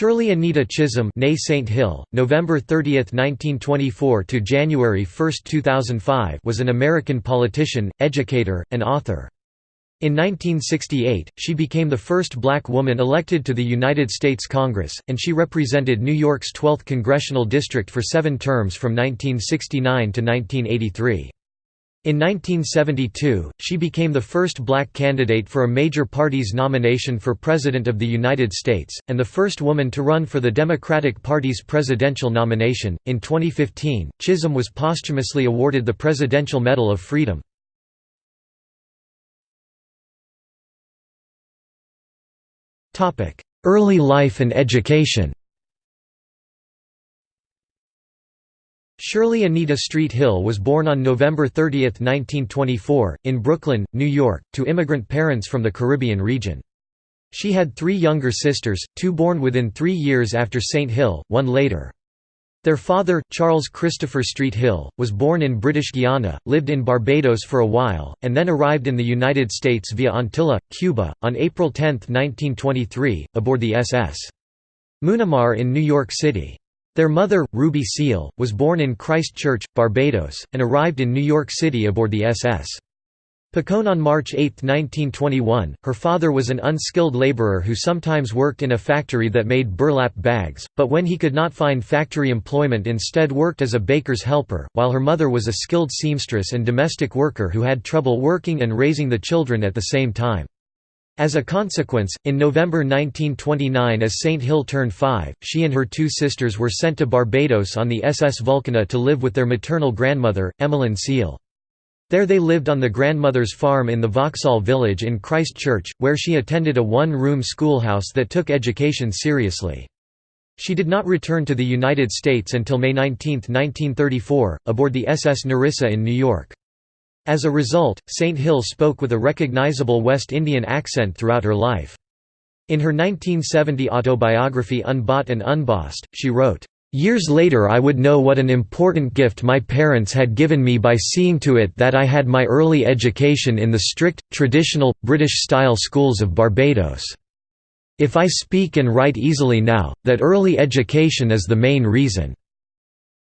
Shirley Anita Chisholm née Saint Hill, November 30, 1924 to January 1, 2005 was an American politician, educator, and author. In 1968, she became the first black woman elected to the United States Congress, and she represented New York's 12th congressional district for seven terms from 1969 to 1983. In 1972, she became the first black candidate for a major party's nomination for President of the United States, and the first woman to run for the Democratic Party's presidential nomination. In 2015, Chisholm was posthumously awarded the Presidential Medal of Freedom. Early life and education Shirley Anita Street Hill was born on November 30, 1924, in Brooklyn, New York, to immigrant parents from the Caribbean region. She had three younger sisters, two born within three years after St. Hill, one later. Their father, Charles Christopher Street Hill, was born in British Guiana, lived in Barbados for a while, and then arrived in the United States via Antilla, Cuba, on April 10, 1923, aboard the SS. Munamar in New York City. Their mother, Ruby Seale, was born in Christchurch, Barbados, and arrived in New York City aboard the SS. Picon on March 8, 1921. Her father was an unskilled laborer who sometimes worked in a factory that made burlap bags, but when he could not find factory employment instead worked as a baker's helper, while her mother was a skilled seamstress and domestic worker who had trouble working and raising the children at the same time. As a consequence, in November 1929 as St. Hill turned five, she and her two sisters were sent to Barbados on the SS Vulcania to live with their maternal grandmother, Emmeline Seale. There they lived on the grandmother's farm in the Vauxhall village in Christchurch, where she attended a one-room schoolhouse that took education seriously. She did not return to the United States until May 19, 1934, aboard the SS Nerissa in New York. As a result, St. Hill spoke with a recognizable West Indian accent throughout her life. In her 1970 autobiography Unbought and Unbossed, she wrote, Years later I would know what an important gift my parents had given me by seeing to it that I had my early education in the strict, traditional, British-style schools of Barbados. If I speak and write easily now, that early education is the main reason.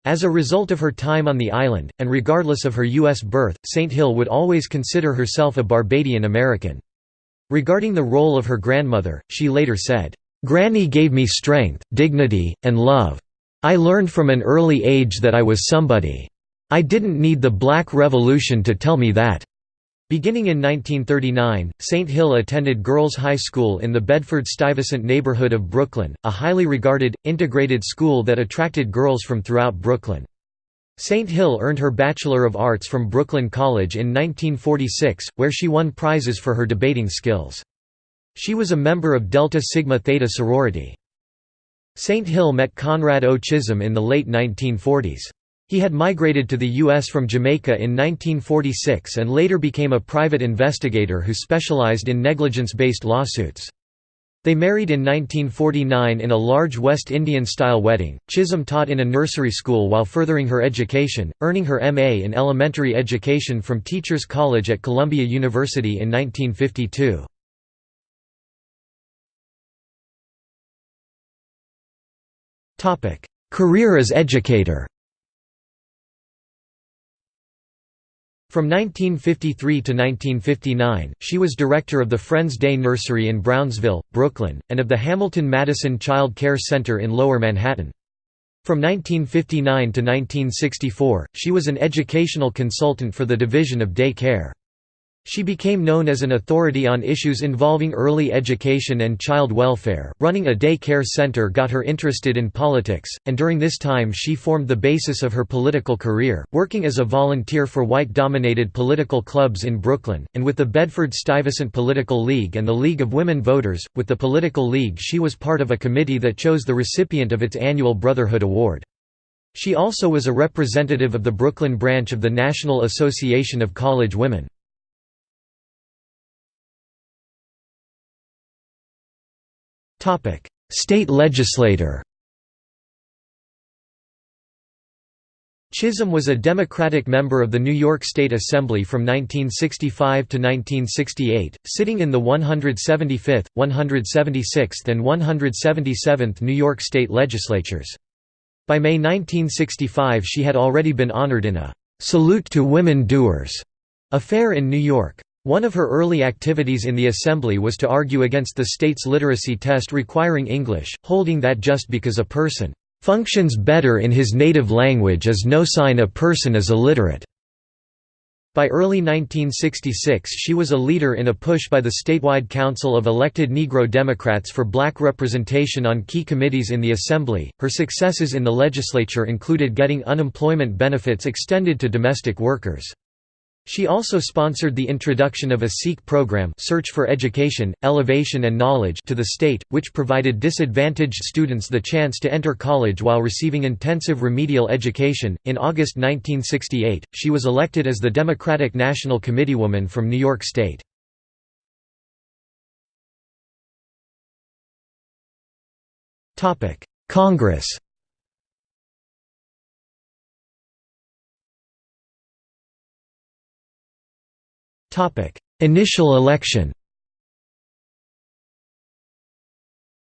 As a result of her time on the island, and regardless of her U.S. birth, St. Hill would always consider herself a Barbadian American. Regarding the role of her grandmother, she later said, "'Granny gave me strength, dignity, and love. I learned from an early age that I was somebody. I didn't need the Black Revolution to tell me that. Beginning in 1939, St. Hill attended Girls High School in the Bedford-Stuyvesant neighborhood of Brooklyn, a highly regarded, integrated school that attracted girls from throughout Brooklyn. St. Hill earned her Bachelor of Arts from Brooklyn College in 1946, where she won prizes for her debating skills. She was a member of Delta Sigma Theta sorority. St. Hill met Conrad O. Chisholm in the late 1940s. He had migrated to the U.S. from Jamaica in 1946 and later became a private investigator who specialized in negligence-based lawsuits. They married in 1949 in a large West Indian-style wedding. Chisholm taught in a nursery school while furthering her education, earning her M.A. in elementary education from Teachers College at Columbia University in 1952. Career as educator From 1953 to 1959, she was director of the Friends Day Nursery in Brownsville, Brooklyn, and of the Hamilton-Madison Child Care Center in Lower Manhattan. From 1959 to 1964, she was an educational consultant for the Division of Day Care. She became known as an authority on issues involving early education and child welfare. Running a day care center got her interested in politics, and during this time she formed the basis of her political career, working as a volunteer for white dominated political clubs in Brooklyn, and with the Bedford Stuyvesant Political League and the League of Women Voters. With the Political League, she was part of a committee that chose the recipient of its annual Brotherhood Award. She also was a representative of the Brooklyn branch of the National Association of College Women. State legislator Chisholm was a Democratic member of the New York State Assembly from 1965 to 1968, sitting in the 175th, 176th and 177th New York State legislatures. By May 1965 she had already been honored in a «Salute to Women Doers» affair in New York. One of her early activities in the Assembly was to argue against the state's literacy test requiring English, holding that just because a person functions better in his native language is no sign a person is illiterate. By early 1966 she was a leader in a push by the statewide Council of Elected Negro Democrats for black representation on key committees in the Assembly. Her successes in the legislature included getting unemployment benefits extended to domestic workers. She also sponsored the introduction of a SEEK program Search for Education, Elevation and Knowledge to the state, which provided disadvantaged students the chance to enter college while receiving intensive remedial education. In August 1968, she was elected as the Democratic National Committeewoman from New York State. Congress Initial election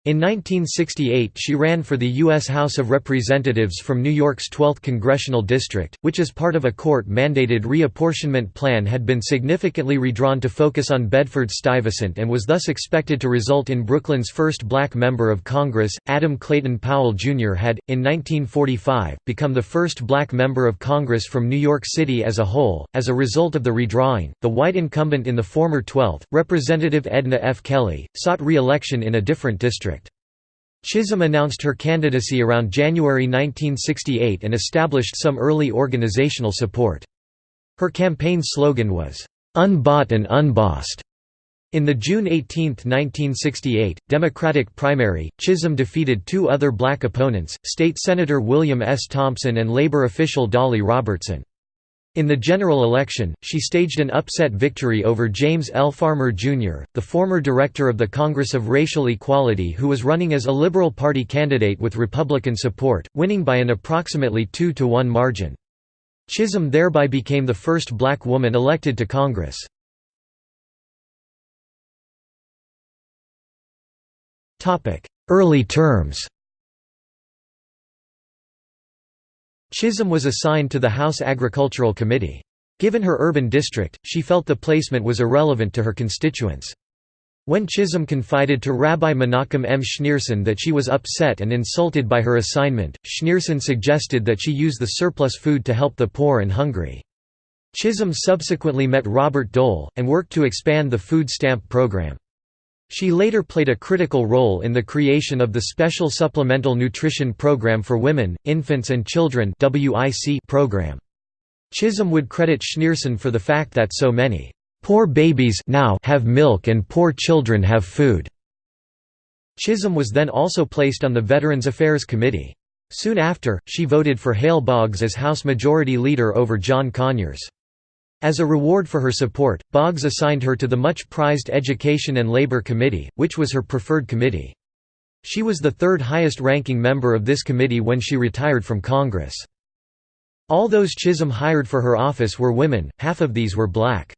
In 1968 she ran for the U.S. House of Representatives from New York's 12th congressional district, which as part of a court-mandated reapportionment plan had been significantly redrawn to focus on Bedford-Stuyvesant and was thus expected to result in Brooklyn's first black member of Congress. Adam Clayton Powell Jr. had, in 1945, become the first black member of Congress from New York City as a whole. As a result of the redrawing, the white incumbent in the former 12th, Representative Edna F. Kelly, sought re-election in a different district. Chisholm announced her candidacy around January 1968 and established some early organizational support. Her campaign slogan was, "'Unbought and Unbossed'". In the June 18, 1968, Democratic primary, Chisholm defeated two other black opponents, State Senator William S. Thompson and labor official Dolly Robertson. In the general election, she staged an upset victory over James L. Farmer, Jr., the former director of the Congress of Racial Equality who was running as a Liberal Party candidate with Republican support, winning by an approximately two-to-one margin. Chisholm thereby became the first black woman elected to Congress. Early terms Chisholm was assigned to the House Agricultural Committee. Given her urban district, she felt the placement was irrelevant to her constituents. When Chisholm confided to Rabbi Menachem M. Schneerson that she was upset and insulted by her assignment, Schneerson suggested that she use the surplus food to help the poor and hungry. Chisholm subsequently met Robert Dole, and worked to expand the food stamp program. She later played a critical role in the creation of the Special Supplemental Nutrition Program for Women, Infants and Children program. Chisholm would credit Schneerson for the fact that so many "...poor babies now have milk and poor children have food." Chisholm was then also placed on the Veterans Affairs Committee. Soon after, she voted for Hale Boggs as House Majority Leader over John Conyers. As a reward for her support, Boggs assigned her to the much-prized Education and Labor Committee, which was her preferred committee. She was the third highest-ranking member of this committee when she retired from Congress. All those Chisholm hired for her office were women, half of these were black.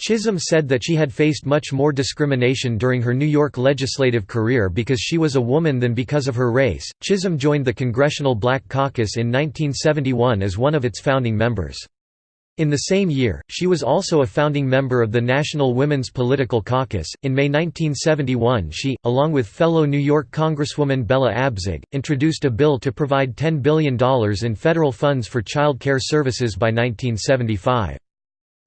Chisholm said that she had faced much more discrimination during her New York legislative career because she was a woman than because of her race. Chisholm joined the Congressional Black Caucus in 1971 as one of its founding members. In the same year, she was also a founding member of the National Women's Political Caucus. In May 1971, she, along with fellow New York Congresswoman Bella Abzug, introduced a bill to provide $10 billion in federal funds for child care services by 1975.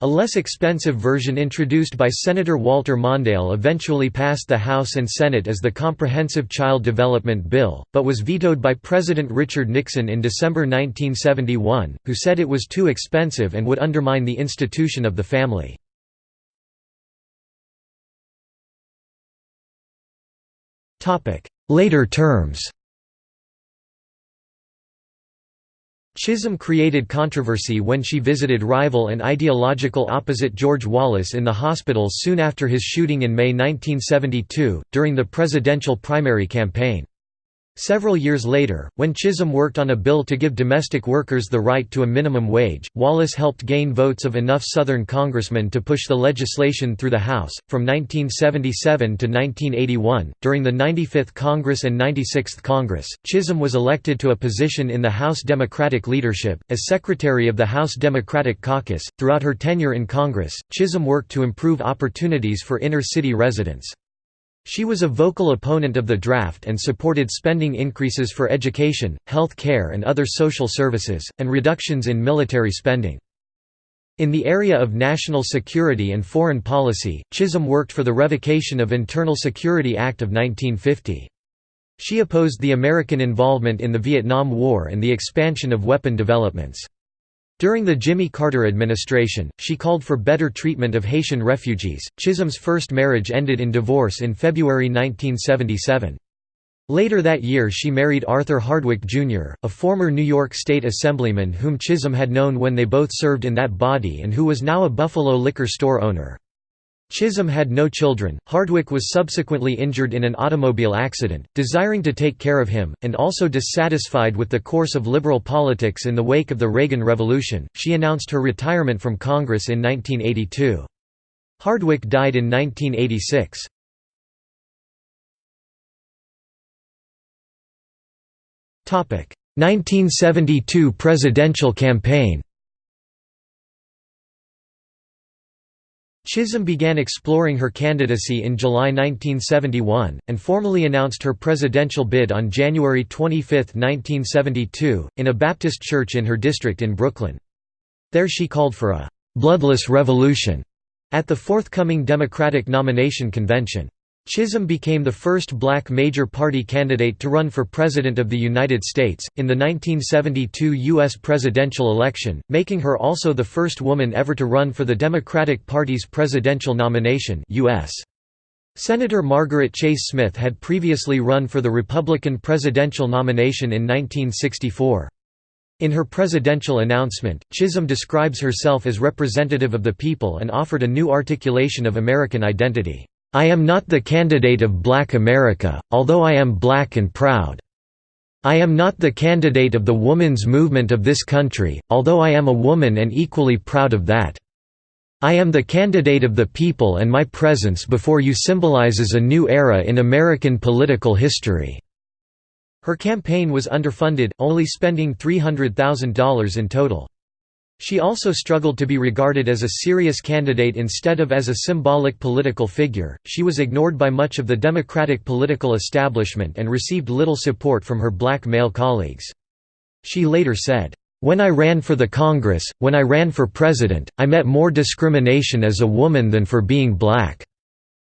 A less expensive version introduced by Senator Walter Mondale eventually passed the House and Senate as the Comprehensive Child Development Bill, but was vetoed by President Richard Nixon in December 1971, who said it was too expensive and would undermine the institution of the family. Later terms Chisholm created controversy when she visited rival and ideological opposite George Wallace in the hospital soon after his shooting in May 1972, during the presidential primary campaign. Several years later, when Chisholm worked on a bill to give domestic workers the right to a minimum wage, Wallace helped gain votes of enough Southern congressmen to push the legislation through the House. From 1977 to 1981, during the 95th Congress and 96th Congress, Chisholm was elected to a position in the House Democratic leadership, as Secretary of the House Democratic Caucus. Throughout her tenure in Congress, Chisholm worked to improve opportunities for inner city residents. She was a vocal opponent of the draft and supported spending increases for education, health care and other social services, and reductions in military spending. In the area of national security and foreign policy, Chisholm worked for the revocation of Internal Security Act of 1950. She opposed the American involvement in the Vietnam War and the expansion of weapon developments. During the Jimmy Carter administration, she called for better treatment of Haitian refugees. Chisholm's first marriage ended in divorce in February 1977. Later that year she married Arthur Hardwick, Jr., a former New York State Assemblyman whom Chisholm had known when they both served in that body and who was now a Buffalo liquor store owner. Chisholm had no children. Hardwick was subsequently injured in an automobile accident, desiring to take care of him, and also dissatisfied with the course of liberal politics in the wake of the Reagan Revolution. She announced her retirement from Congress in 1982. Hardwick died in 1986. Topic: 1972 presidential campaign. Chisholm began exploring her candidacy in July 1971, and formally announced her presidential bid on January 25, 1972, in a Baptist church in her district in Brooklyn. There she called for a «bloodless revolution» at the forthcoming Democratic nomination convention. Chisholm became the first black major party candidate to run for President of the United States, in the 1972 U.S. presidential election, making her also the first woman ever to run for the Democratic Party's presidential nomination US. Senator Margaret Chase Smith had previously run for the Republican presidential nomination in 1964. In her presidential announcement, Chisholm describes herself as representative of the people and offered a new articulation of American identity. I am not the candidate of black America, although I am black and proud. I am not the candidate of the woman's movement of this country, although I am a woman and equally proud of that. I am the candidate of the people and my presence before you symbolizes a new era in American political history." Her campaign was underfunded, only spending $300,000 in total. She also struggled to be regarded as a serious candidate instead of as a symbolic political figure. She was ignored by much of the Democratic political establishment and received little support from her black male colleagues. She later said, When I ran for the Congress, when I ran for president, I met more discrimination as a woman than for being black.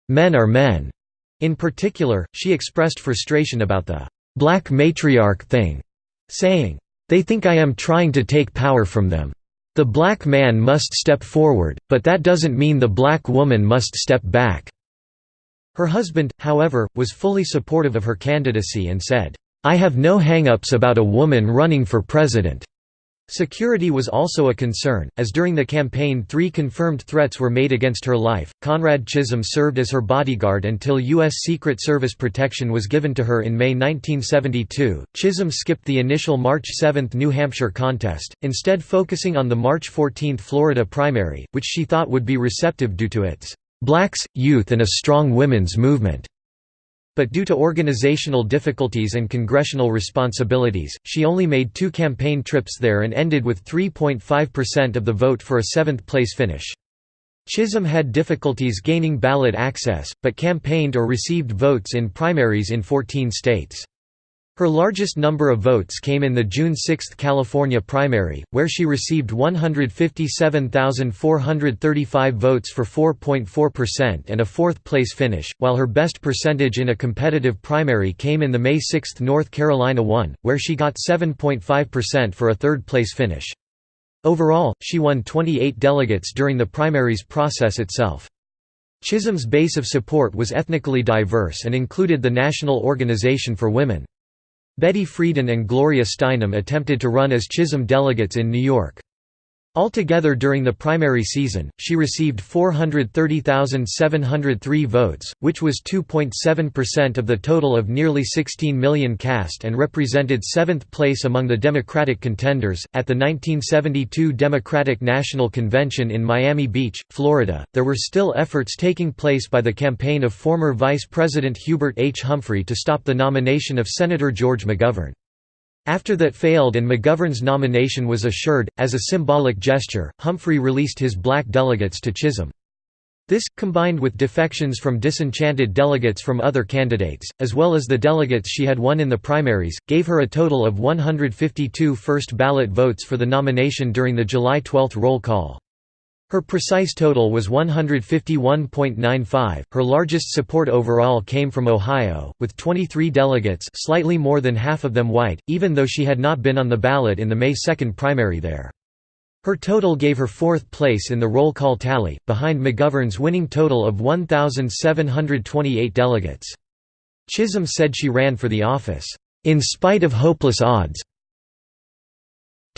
Men are men. In particular, she expressed frustration about the black matriarch thing, saying, They think I am trying to take power from them. The black man must step forward, but that doesn't mean the black woman must step back." Her husband, however, was fully supportive of her candidacy and said, "'I have no hang-ups about a woman running for president. Security was also a concern, as during the campaign three confirmed threats were made against her life. Conrad Chisholm served as her bodyguard until U.S. Secret Service protection was given to her in May 1972. Chisholm skipped the initial March 7 New Hampshire contest, instead focusing on the March 14 Florida primary, which she thought would be receptive due to its blacks, youth and a strong women's movement but due to organizational difficulties and congressional responsibilities, she only made two campaign trips there and ended with 3.5% of the vote for a seventh-place finish. Chisholm had difficulties gaining ballot access, but campaigned or received votes in primaries in 14 states. Her largest number of votes came in the June 6 California primary, where she received 157,435 votes for 4.4% and a fourth-place finish, while her best percentage in a competitive primary came in the May 6 North Carolina one, where she got 7.5% for a third-place finish. Overall, she won 28 delegates during the primaries process itself. Chisholm's base of support was ethnically diverse and included the National Organization for Women. Betty Friedan and Gloria Steinem attempted to run as Chisholm delegates in New York. Altogether during the primary season, she received 430,703 votes, which was 2.7% of the total of nearly 16 million cast and represented seventh place among the Democratic contenders. At the 1972 Democratic National Convention in Miami Beach, Florida, there were still efforts taking place by the campaign of former Vice President Hubert H. Humphrey to stop the nomination of Senator George McGovern. After that failed and McGovern's nomination was assured, as a symbolic gesture, Humphrey released his black delegates to Chisholm. This, combined with defections from disenchanted delegates from other candidates, as well as the delegates she had won in the primaries, gave her a total of 152 first ballot votes for the nomination during the July 12 roll call. Her precise total was 151.95. Her largest support overall came from Ohio, with 23 delegates, slightly more than half of them white, even though she had not been on the ballot in the May 2 primary there. Her total gave her fourth place in the roll call tally, behind McGovern's winning total of 1,728 delegates. Chisholm said she ran for the office, "...in spite of hopeless odds,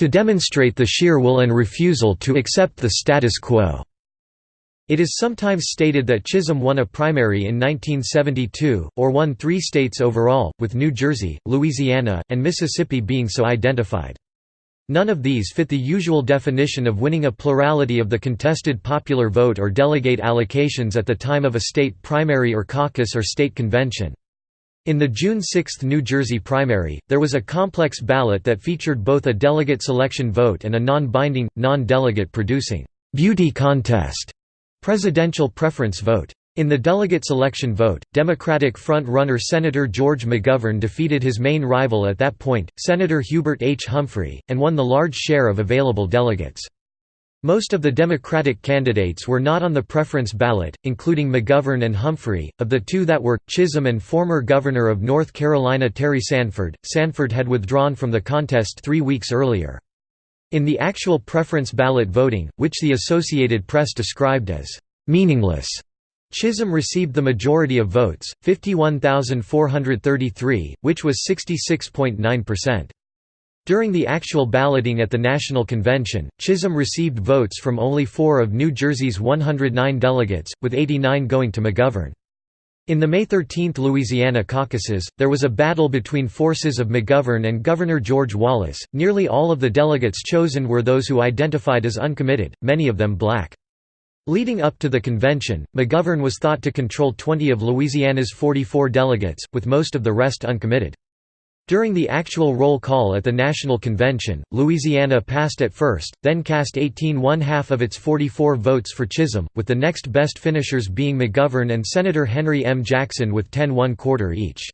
to demonstrate the sheer will and refusal to accept the status quo. It is sometimes stated that Chisholm won a primary in 1972, or won three states overall, with New Jersey, Louisiana, and Mississippi being so identified. None of these fit the usual definition of winning a plurality of the contested popular vote or delegate allocations at the time of a state primary or caucus or state convention. In the June 6 New Jersey primary, there was a complex ballot that featured both a delegate selection vote and a non-binding, non-delegate producing «beauty contest» presidential preference vote. In the delegate selection vote, Democratic front-runner Senator George McGovern defeated his main rival at that point, Senator Hubert H. Humphrey, and won the large share of available delegates. Most of the Democratic candidates were not on the preference ballot, including McGovern and Humphrey. Of the two that were, Chisholm and former Governor of North Carolina Terry Sanford, Sanford had withdrawn from the contest three weeks earlier. In the actual preference ballot voting, which the Associated Press described as meaningless, Chisholm received the majority of votes, 51,433, which was 66.9%. During the actual balloting at the National Convention, Chisholm received votes from only four of New Jersey's 109 delegates, with 89 going to McGovern. In the May 13 Louisiana caucuses, there was a battle between forces of McGovern and Governor George Wallace. Nearly all of the delegates chosen were those who identified as uncommitted, many of them black. Leading up to the convention, McGovern was thought to control 20 of Louisiana's 44 delegates, with most of the rest uncommitted. During the actual roll call at the National Convention, Louisiana passed at first, then cast 18 one-half of its 44 votes for Chisholm, with the next best finishers being McGovern and Senator Henry M. Jackson with 10 one-quarter each.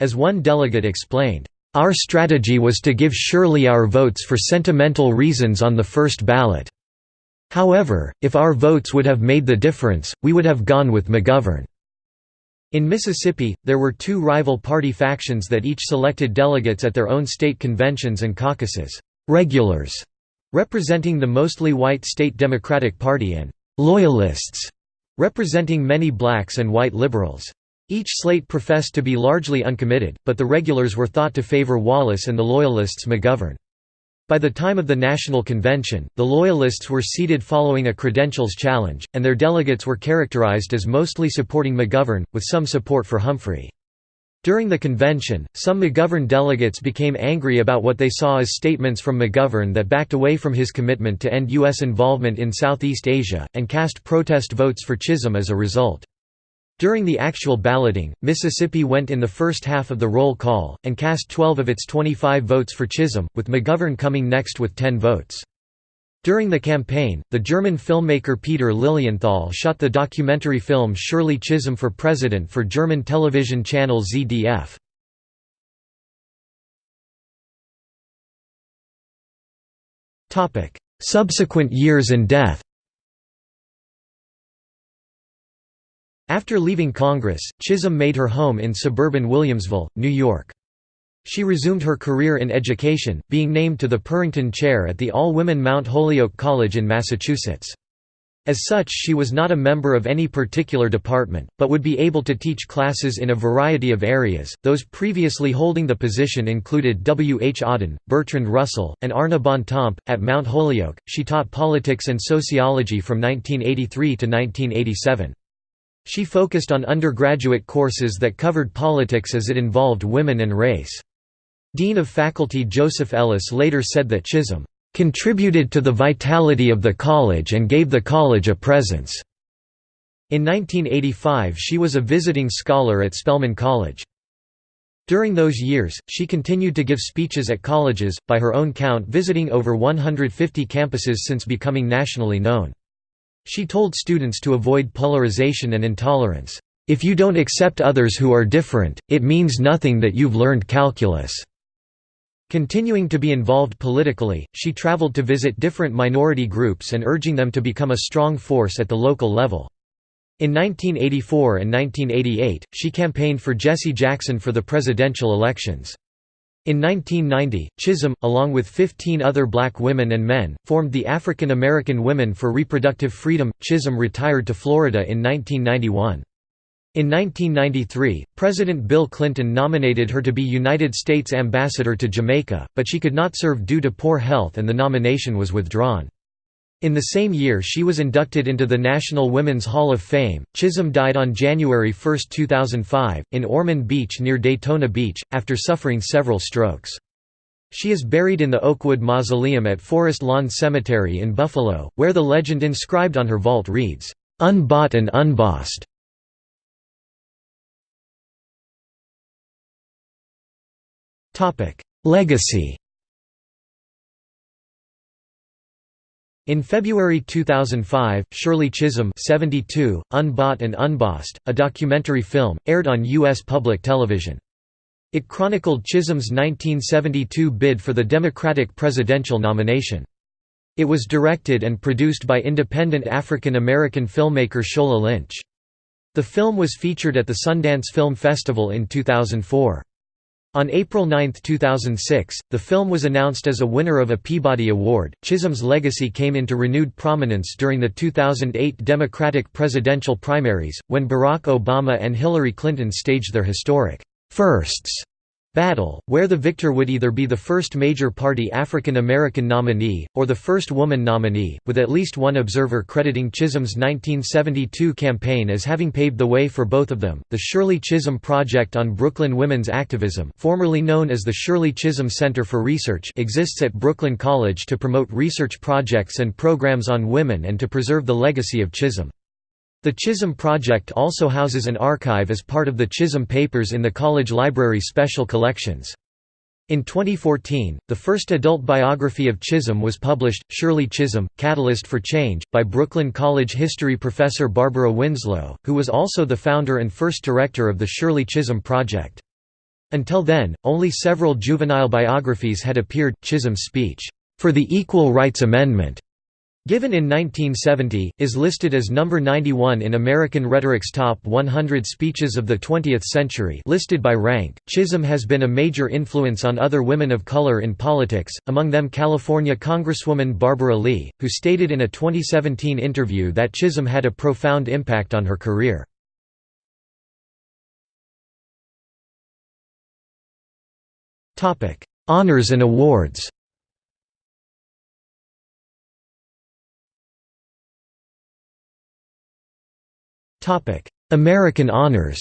As one delegate explained, "...our strategy was to give Shirley our votes for sentimental reasons on the first ballot. However, if our votes would have made the difference, we would have gone with McGovern." In Mississippi, there were two rival party factions that each selected delegates at their own state conventions and caucuses, regulars, representing the mostly white state Democratic Party and loyalists, representing many blacks and white liberals. Each slate professed to be largely uncommitted, but the regulars were thought to favor Wallace and the loyalists McGovern. By the time of the National Convention, the Loyalists were seated following a credentials challenge, and their delegates were characterized as mostly supporting McGovern, with some support for Humphrey. During the convention, some McGovern delegates became angry about what they saw as statements from McGovern that backed away from his commitment to end U.S. involvement in Southeast Asia, and cast protest votes for Chisholm as a result. During the actual balloting, Mississippi went in the first half of the roll call, and cast 12 of its 25 votes for Chisholm, with McGovern coming next with 10 votes. During the campaign, the German filmmaker Peter Lilienthal shot the documentary film Shirley Chisholm for President for German television channel ZDF. Subsequent years and death After leaving Congress, Chisholm made her home in suburban Williamsville, New York. She resumed her career in education, being named to the Purrington Chair at the all-women Mount Holyoke College in Massachusetts. As such she was not a member of any particular department, but would be able to teach classes in a variety of areas. Those previously holding the position included W. H. Auden, Bertrand Russell, and Arna Bontemps. At Mount Holyoke, she taught politics and sociology from 1983 to 1987. She focused on undergraduate courses that covered politics as it involved women and race. Dean of Faculty Joseph Ellis later said that Chisholm contributed to the vitality of the college and gave the college a presence." In 1985 she was a visiting scholar at Spelman College. During those years, she continued to give speeches at colleges, by her own count visiting over 150 campuses since becoming nationally known. She told students to avoid polarization and intolerance. If you don't accept others who are different, it means nothing that you've learned calculus. Continuing to be involved politically, she traveled to visit different minority groups and urging them to become a strong force at the local level. In 1984 and 1988, she campaigned for Jesse Jackson for the presidential elections. In 1990, Chisholm, along with 15 other black women and men, formed the African American Women for Reproductive Freedom. Chisholm retired to Florida in 1991. In 1993, President Bill Clinton nominated her to be United States Ambassador to Jamaica, but she could not serve due to poor health and the nomination was withdrawn. In the same year she was inducted into the National Women's Hall of Fame. Chisholm died on January 1, 2005, in Ormond Beach near Daytona Beach, after suffering several strokes. She is buried in the Oakwood Mausoleum at Forest Lawn Cemetery in Buffalo, where the legend inscribed on her vault reads, "'Unbought and Unbossed'". Legacy In February 2005, Shirley Chisholm 72, Unbought and Unbossed, a documentary film, aired on U.S. public television. It chronicled Chisholm's 1972 bid for the Democratic presidential nomination. It was directed and produced by independent African American filmmaker Shola Lynch. The film was featured at the Sundance Film Festival in 2004. On April 9, 2006, the film was announced as a winner of a Peabody Award. Chisholm's legacy came into renewed prominence during the 2008 Democratic presidential primaries, when Barack Obama and Hillary Clinton staged their historic firsts battle, where the victor would either be the first major party African American nominee, or the first woman nominee, with at least one observer crediting Chisholm's 1972 campaign as having paved the way for both of them. The Shirley Chisholm Project on Brooklyn Women's Activism, formerly known as the Shirley Chisholm Center for Research, exists at Brooklyn College to promote research projects and programs on women and to preserve the legacy of Chisholm. The Chisholm Project also houses an archive as part of the Chisholm Papers in the college library special collections. In 2014, the first adult biography of Chisholm was published, Shirley Chisholm, Catalyst for Change, by Brooklyn College history professor Barbara Winslow, who was also the founder and first director of the Shirley Chisholm Project. Until then, only several juvenile biographies had appeared. Chisholm's speech, "'For the Equal Rights Amendment' Given in 1970, is listed as number 91 in American Rhetoric's Top 100 Speeches of the 20th Century listed by rank. Chisholm has been a major influence on other women of color in politics, among them California Congresswoman Barbara Lee, who stated in a 2017 interview that Chisholm had a profound impact on her career. Honors and awards American honors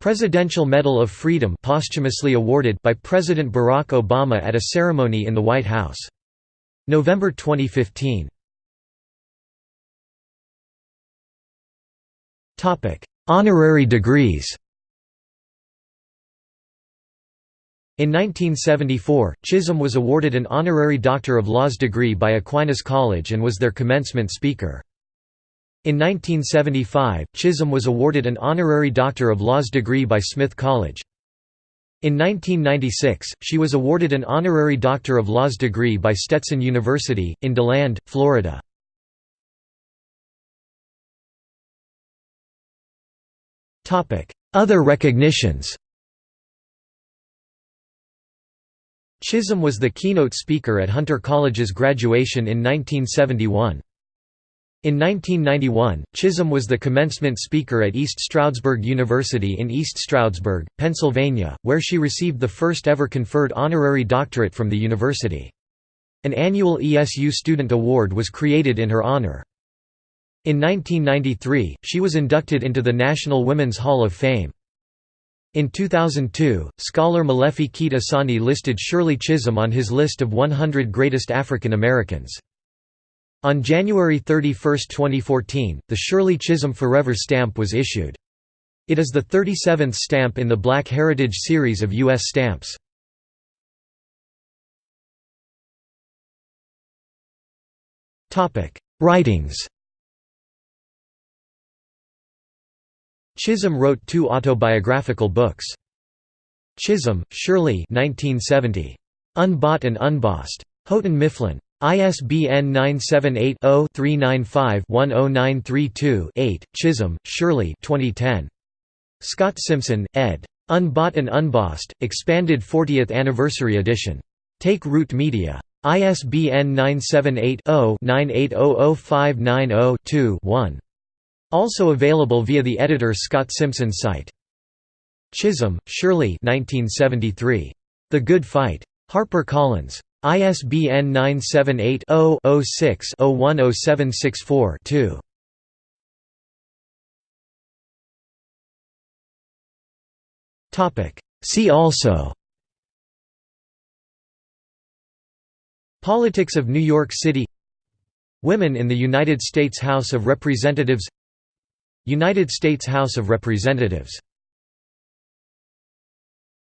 Presidential Medal of Freedom posthumously awarded by President Barack Obama at a ceremony in the White House. November 2015. Honorary degrees In 1974, Chisholm was awarded an honorary Doctor of Laws degree by Aquinas College and was their commencement speaker. In 1975, Chisholm was awarded an honorary Doctor of Laws degree by Smith College. In 1996, she was awarded an honorary Doctor of Laws degree by Stetson University, in DeLand, Florida. Other recognitions Chisholm was the keynote speaker at Hunter College's graduation in 1971. In 1991, Chisholm was the commencement speaker at East Stroudsburg University in East Stroudsburg, Pennsylvania, where she received the first ever conferred honorary doctorate from the university. An annual ESU Student Award was created in her honor. In 1993, she was inducted into the National Women's Hall of Fame. In 2002, scholar Molefi Kete Asante listed Shirley Chisholm on his list of 100 greatest African Americans. On January 31, 2014, the Shirley Chisholm Forever stamp was issued. It is the 37th stamp in the Black Heritage series of U.S. stamps. Writings Chisholm wrote two autobiographical books. Chisholm, Shirley 1970. Unbought and Unbossed. Houghton Mifflin. ISBN 978-0-395-10932-8, Chisholm, Shirley 2010. Scott Simpson, ed. Unbought and Unbossed, Expanded 40th Anniversary Edition. Take Root Media. ISBN 978-0-98005902-1. Also available via the editor Scott Simpson site. Chisholm, Shirley 1973. The Good Fight. HarperCollins. ISBN 978-0-06-010764-2. See also Politics of New York City Women in the United States House of Representatives United States House of Representatives